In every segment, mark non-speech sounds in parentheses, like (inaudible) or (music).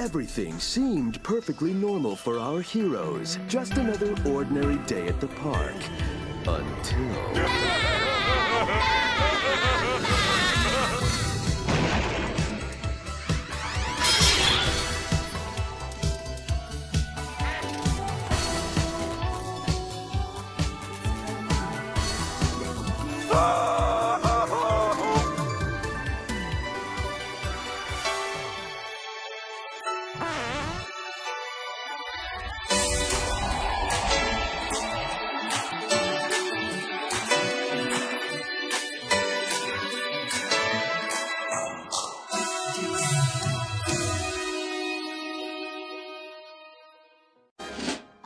Everything seemed perfectly normal for our heroes. Just another ordinary day at the park. Until... (laughs)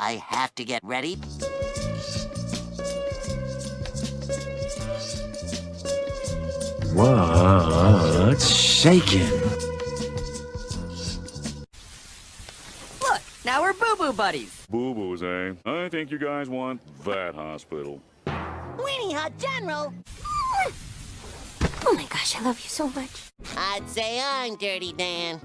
I have to get ready. What's shaking? Look, now we're boo-boo buddies. Boo-boos, eh? I think you guys want that hospital. Weenie Hut General! Oh my gosh, I love you so much. I'd say I'm Dirty Dan.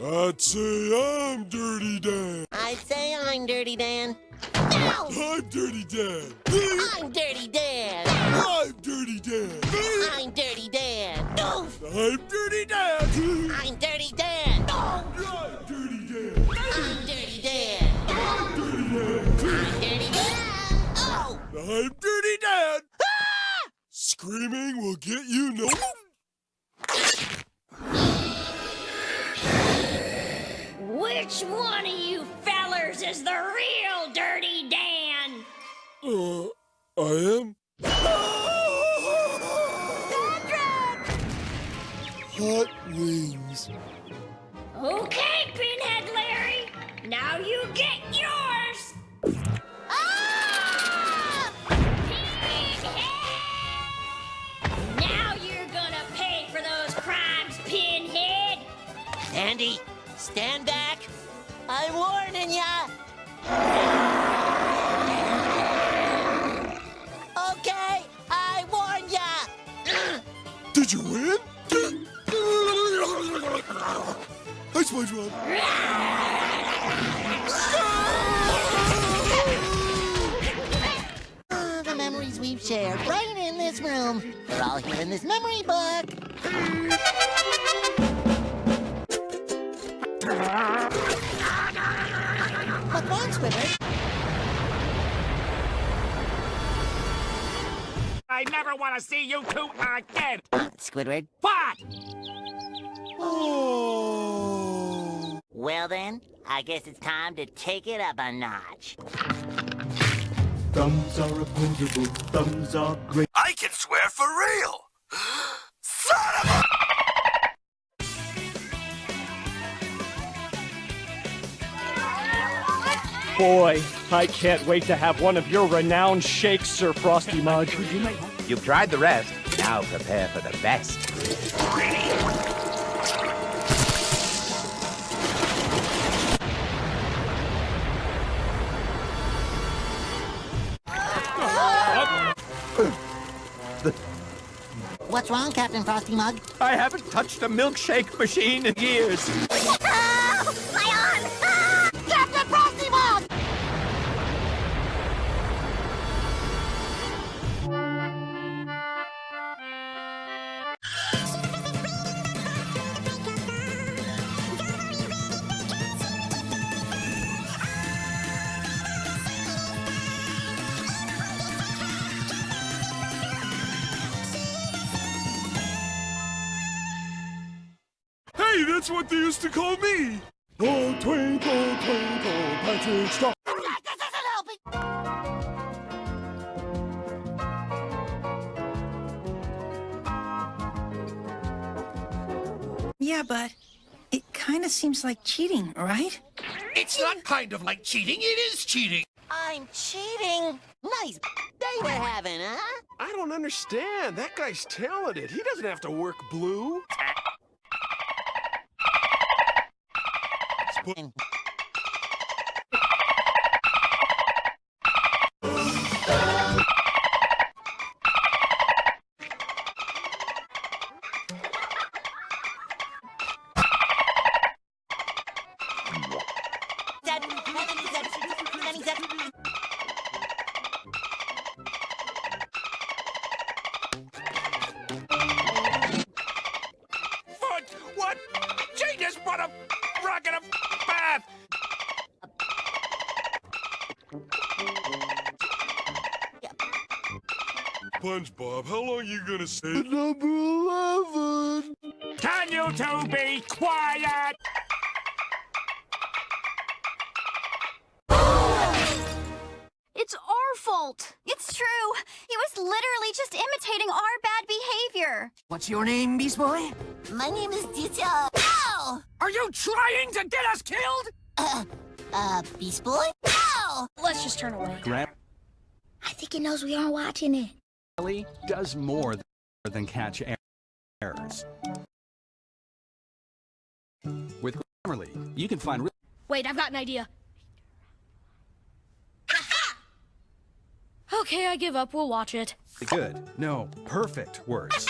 I'd say I'm Dirty Dan. I say I'm Dirty Dan. No! I'm Dirty Dan. I'm Dirty Dan. I'm Dirty Dan. I'm Dirty Dan. I'm Dirty Dan. I'm Dirty Dan. I'm Dirty Dan. I'm Dirty Dan. I'm Dirty Dan. I'm Dirty Dan. Oh. I'm Dirty Dan. Screaming will get you no. Which one of you fellers is the real Dirty Dan? Uh, I am. Hot wings. Okay, Pinhead Larry. Now you get yours. Ah! Pinhead! Now you're gonna pay for those crimes, Pinhead. Andy, stand back. Hi, SpongeBob. Ah, the memories we've shared right in this room. They're all here in this memory book. What's wrong, Squidward? I never want to see you two again. Squidward? What? Oh. Well then, I guess it's time to take it up a notch. Thumbs are opposable, thumbs are great. I can swear for real! (gasps) Son of a... Boy, I can't wait to have one of your renowned shakes, Sir Frosty Mug. You've tried the rest. Now prepare for the best. What's wrong, Captain Frosty Mug? I haven't touched a milkshake machine in years. (laughs) what they used to call me. Oh, twinkle, twinkle, Patrick Star. This isn't helping! Yeah, but it kind of seems like cheating, right? It's not kind of like cheating, it is cheating! I'm cheating! Nice day we're having, huh? I don't understand. That guy's talented. He doesn't have to work blue. King. Daddy, daddy, daddy, daddy, daddy. SpongeBob, how long you gonna say number 11? Can you two be quiet? It's our fault. It's true. He was literally just imitating our bad behavior. What's your name, Beast Boy? My name is Dita. Ow! Are you trying to get us killed? Uh, uh, Beast Boy? Ow! Let's just turn away. Grab I think he knows we aren't watching it. Does more than catch errors. With Grammarly, you can find Wait, I've got an idea. (laughs) okay, I give up. We'll watch it. good, no, perfect words.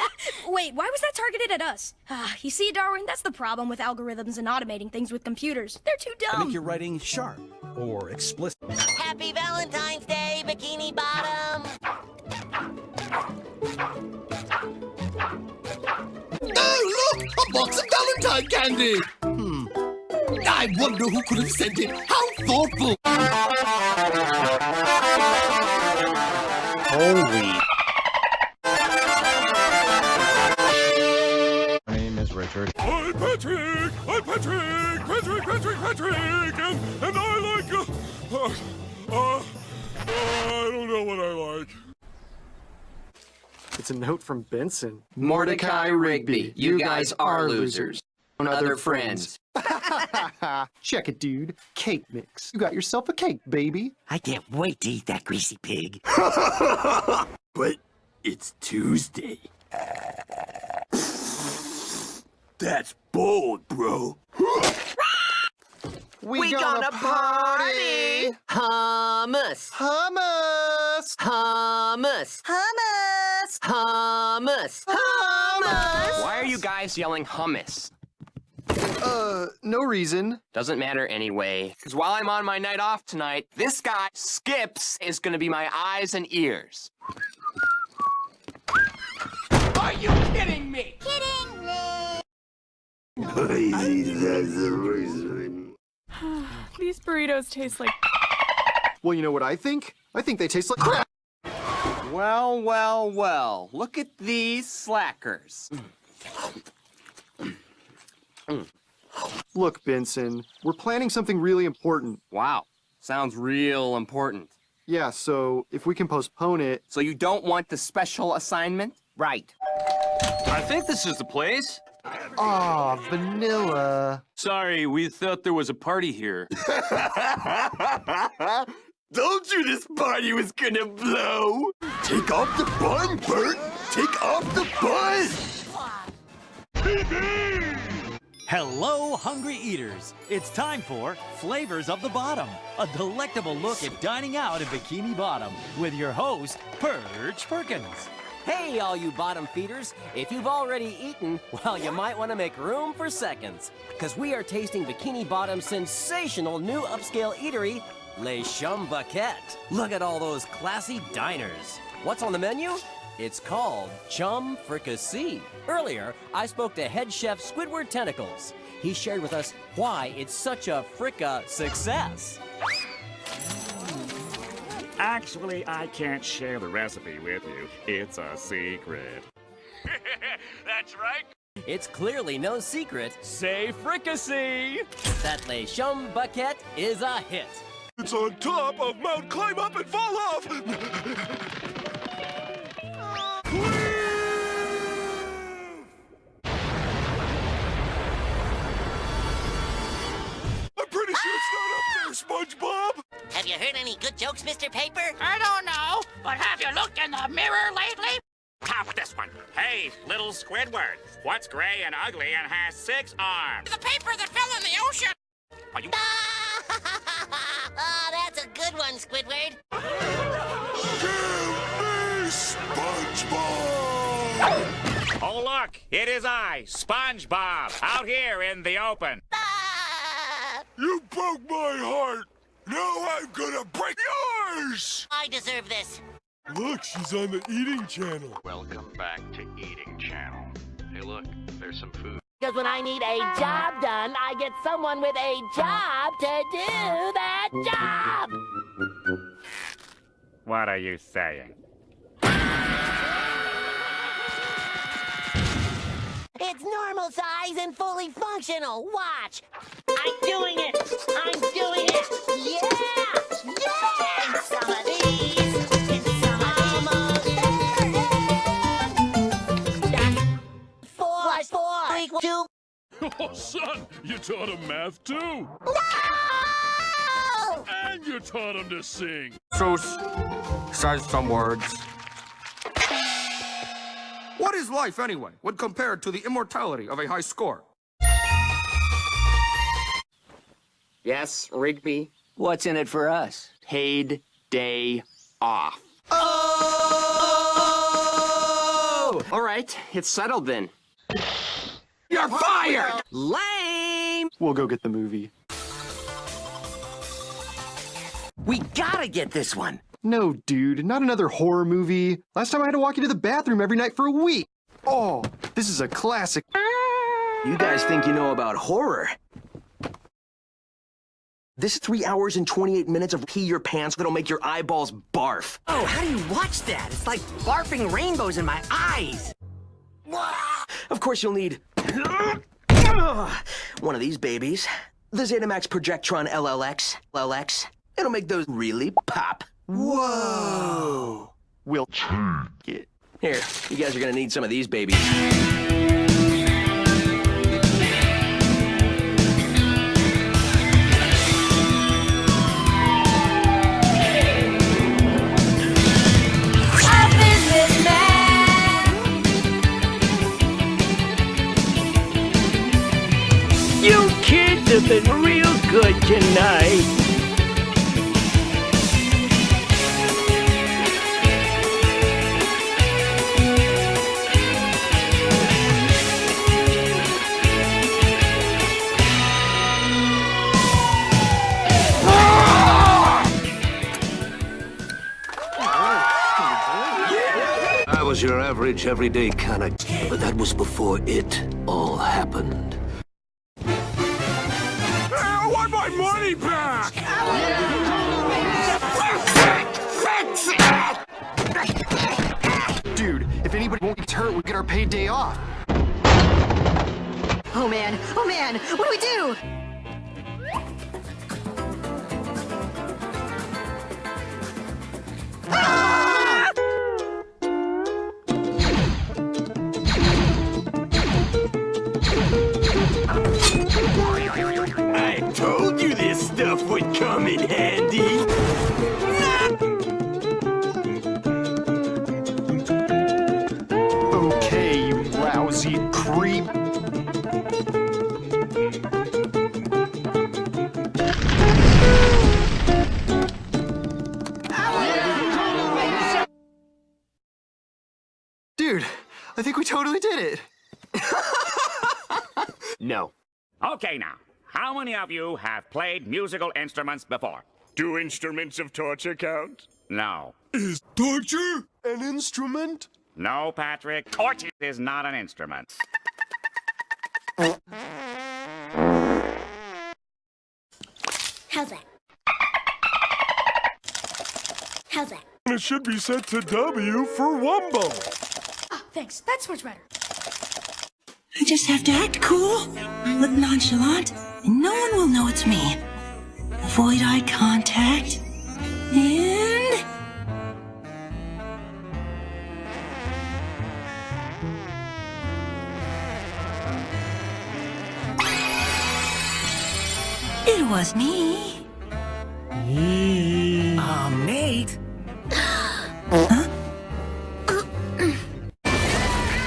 (laughs) Wait, why was that targeted at us? Ah, (sighs) you see, Darwin, that's the problem with algorithms and automating things with computers. They're too I dumb. you're writing sharp or explicit. Happy Valentine's Day, Bikini Bottom! Box of Valentine candy! Hmm. I wonder who could have sent it. How thoughtful! Holy. My name is Richard. I'm Patrick! I'm Patrick! Patrick, Patrick, Patrick! And, and I like, uh, uh, uh, uh, I don't know what I like. It's a note from Benson. Mordecai Rigby, you guys are losers. On other friends. (laughs) Check it, dude. Cake mix. You got yourself a cake, baby. I can't wait to eat that greasy pig. (laughs) but it's Tuesday. (laughs) That's bold, bro. (gasps) We, gonna, party! Hummus. Hummus! Hummus. Hummus! Hummus. Hummus! Why are you guys yelling hummus? Uh, no reason. Doesn't matter anyway, because while I'm on my night off tonight, this guy, Skips, is gonna be my eyes and ears. Are you kidding me? Kidding! me (sighs) These burritos taste like. Well, you know what I think? I think they taste like crap. Well, well, well. Look at these slackers. Look, Benson, we're planning something really important. Wow. Sounds real important. Yeah, so if we can postpone it. So you don't want the special assignment? Right. I think this is the place. Aw, vanilla. Sorry, we thought there was a party here. (laughs) Told you this party was gonna blow! Take off the bun, Bert! Take off the bun! Hello, hungry eaters. It's time for Flavors of the Bottom, a delectable look at dining out in Bikini Bottom with your host, Perch Perkins. Hey, all you bottom feeders. If you've already eaten, well, you might want to make room for seconds. Because we are tasting Bikini Bottom's sensational new upscale eatery, Les Chum Baquette. Look at all those classy diners. What's on the menu? It's called Chum Fricassee. Earlier, I spoke to head chef Squidward Tentacles. He shared with us why it's such a fricka success. Actually, I can't share the recipe with you. It's a secret. (laughs) That's right. It's clearly no secret. Say fricassee! That Les Chum Baquette is a hit. It's on top of Mount Climb Up and Fall Off! I'm pretty sure it's not up there, SpongeBob! Have you heard any good jokes, Mr. Paper? I don't know, but have you looked in the mirror lately? Top this one. Hey, little Squidward, what's gray and ugly and has six arms? The paper that fell in the ocean. Are you? that's a good one, Squidward. SpongeBob! Oh, look, it is I, SpongeBob, out here in the open. You broke my heart! Now I'm gonna break yours! I deserve this. Look, she's on the eating channel. Welcome back to Eating Channel. Hey, look, there's some food. Because when I need a job done, I get someone with a job to do that job. What are you saying? It's normal size and fully functional. Watch. I'm doing it. I'm doing it. Yeah. Yeah. And some of these. And some of these. That's four plus four equals two. (laughs) Oh, son, you taught him math too. No! And you taught him to sing. Zeus says some words. What is life anyway, when compared to the immortality of a high score? Yes, Rigby? What's in it for us? Paid day off. Oh! All right, it's settled then. You're fired! Lame! We'll go get the movie. We gotta get this one. No, dude, not another horror movie. Last time I had to walk you to the bathroom every night for a week. Oh, this is a classic. You guys think you know about horror? This three hours and 28 minutes of pee your pants that'll make your eyeballs barf. Oh, how do you watch that? It's like barfing rainbows in my eyes. Of course you'll need one of these babies. The Zetamax Projectron LLX. LLX. It'll make those really pop. Whoa! We'll check it. Here, you guys are gonna need some of these babies. You kids have been real good tonight. Was your average, everyday kind of, but that was before it all happened. I want my money back! Dude, if anybody won't get hurt, we get our paid day off. Oh man, oh man, what do we do? Many of you have played musical instruments before? Do instruments of torture count? No. Is torture an instrument? No, Patrick. Torture is not an instrument. How's that? How's that? It should be set to W for Wumbo. Oh, thanks. That's much better. I just have to act cool, look nonchalant, and no one will know it's me. Avoid eye contact, and... It was me. Aw, um, Nate.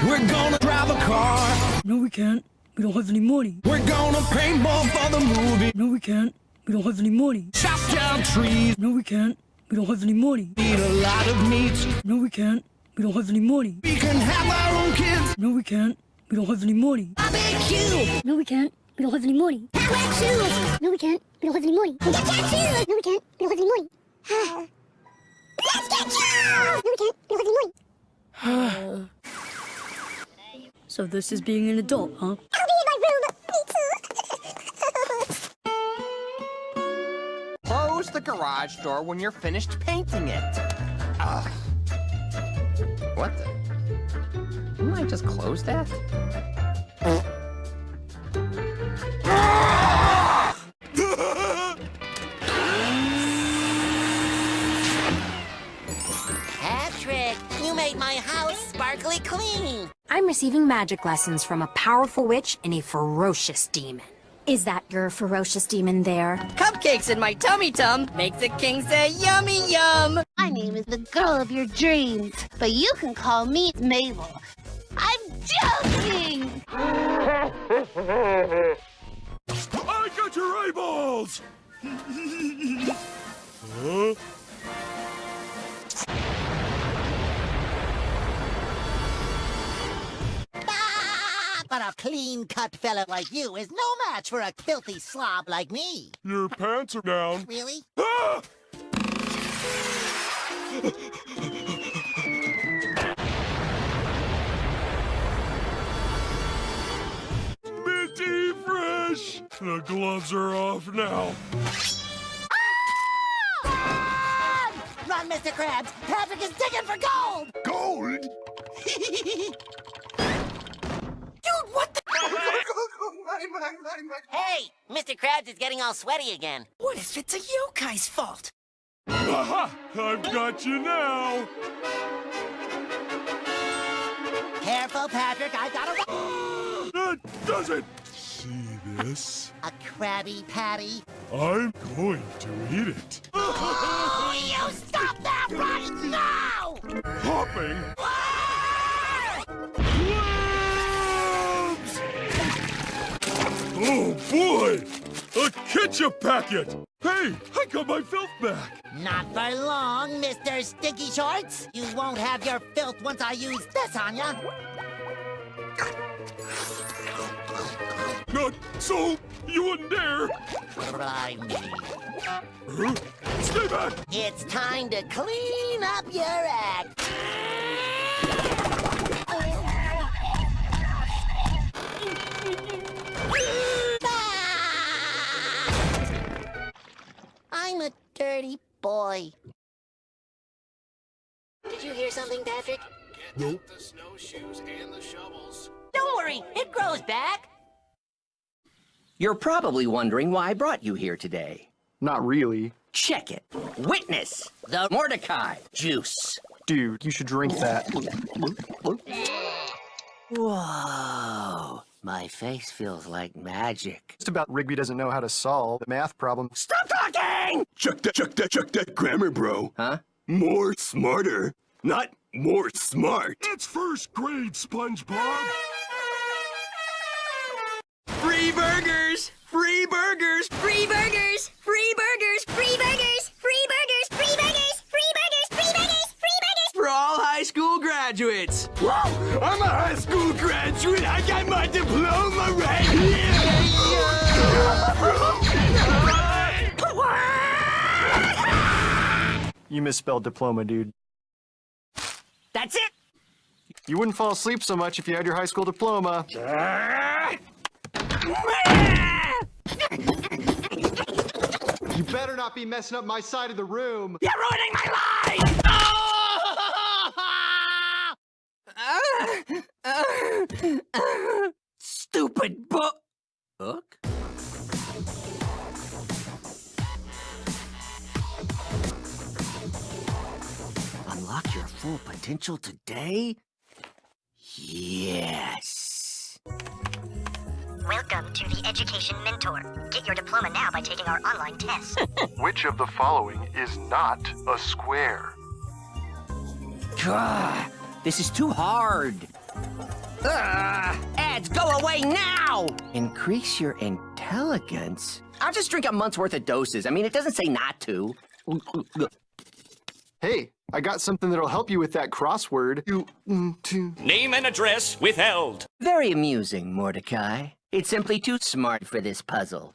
We're gonna drive a car. No, we can't. We don't have any money. We're gonna pay more for the movie. No, we can't. We don't have any money. Chop down trees. No, we can't. We don't have any money. Eat a lot of meat. No, we can't. We don't have any money. We can have our own kids. No, we can't. We don't have any money. Barbecue. No, we can't. We don't have any money. Get shoes! No, we can't. We don't have any money. Get shoes! No, we can't. We don't have any money. Let's get shoes! No, we can't. We don't have any money. (sighs) So this is being an adult, huh? Oh, the garage door when you're finished painting it. Ugh. What the? Didn't I just close that? Patrick, you made my house sparkly clean. I'm receiving magic lessons from a powerful witch and a ferocious demon. Is that your ferocious demon there? Cupcakes in my tummy tum make the king say yummy yum. My name is the girl of your dreams, but you can call me Mabel. I'm joking! I got your eyeballs! (laughs) huh? But a clean-cut fella like you is no match for a filthy slob like me. Your pants are down. Really? Ah! Minty fresh! The gloves are off now. Run, Mr. Krabs! Patrick is digging for gold! Gold? (laughs) hey, Mr. Krabs is getting all sweaty again. What if it's a yokai's fault? Aha! I've got you now! Careful, Patrick, I got a... (gasps) That does it! See this? A Krabby Patty. I'm going to eat it. Oh, (laughs) you stop that right now! Hopping! Oh boy! A ketchup packet! Hey, I got my filth back! Not for long, Mr. Sticky Shorts. You won't have your filth once I use this on ya. Not so! You wouldn't dare! Blimey. Huh? Stay back! It's time to clean up your act. Dirty boy. Did you hear something, Patrick? Nope. The snowshoes and the shovels. Don't worry, it grows back. You're probably wondering why I brought you here today. Not really. Check it. Witness the Mordecai juice. Dude, you should drink that. Whoa. My face feels like magic. Just about Rigby doesn't know how to solve the math problem. Stop talking! Check that, check that, check that grammar, bro. Huh? More smarter, not more smart. It's first grade, SpongeBob! Free burgers! Free burgers! Free burgers! Free burgers! Free burgers! Free burgers! Free burgers! Free burgers! Free burgers! Free burgers! For all high school graduates! Whoa! I'm a high school graduate. I got my diploma right here. (laughs) You misspelled diploma, dude. That's it. You wouldn't fall asleep so much if you had your high school diploma. You better not be messing up my side of the room. You're ruining my life! (laughs) Stupid book. Book? Unlock your full potential today? Yes. Welcome to the Education Mentor. Get your diploma now by taking our online test. (laughs) Which of the following is not a square? Gah, this is too hard. Ugh, ads, go away now! Increase your intelligence? I'll just drink a month's worth of doses. I mean, it doesn't say not to. Hey, I got something that'll help you with that crossword. You, mm, to... Name and address withheld. Very amusing, Mordecai. It's simply too smart for this puzzle.